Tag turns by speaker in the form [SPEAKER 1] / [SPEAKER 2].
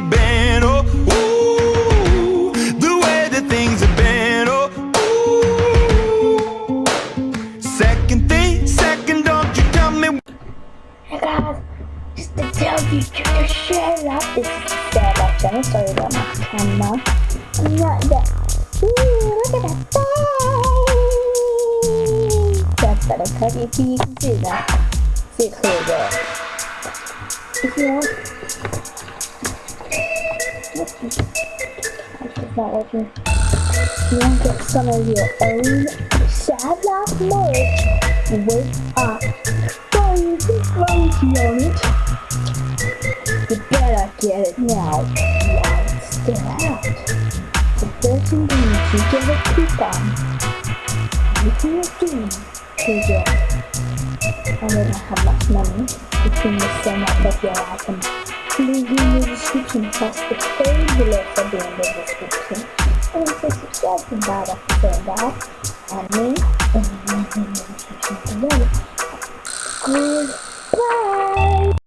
[SPEAKER 1] have been, oh, ooh, the way that things have been, oh, ooh. Second thing, second, don't you tell me.
[SPEAKER 2] Hey guys, just to tell you just to share that. It's is Sarah. I'm sorry about my camera. I'm not yet. Ooh, look at that face. That's better cut if you can see that. See it clear there. If you want. Not working. You want to get some of your own sad laugh merch, wake up. Don't floaty on it. You better get it now while it's still out. The first thing you get a coupon. Everything you're doing to get. I don't have much money. You can just sum up of your item. Link in the description plus the code below for the end of the description. And if you subscribe to that episode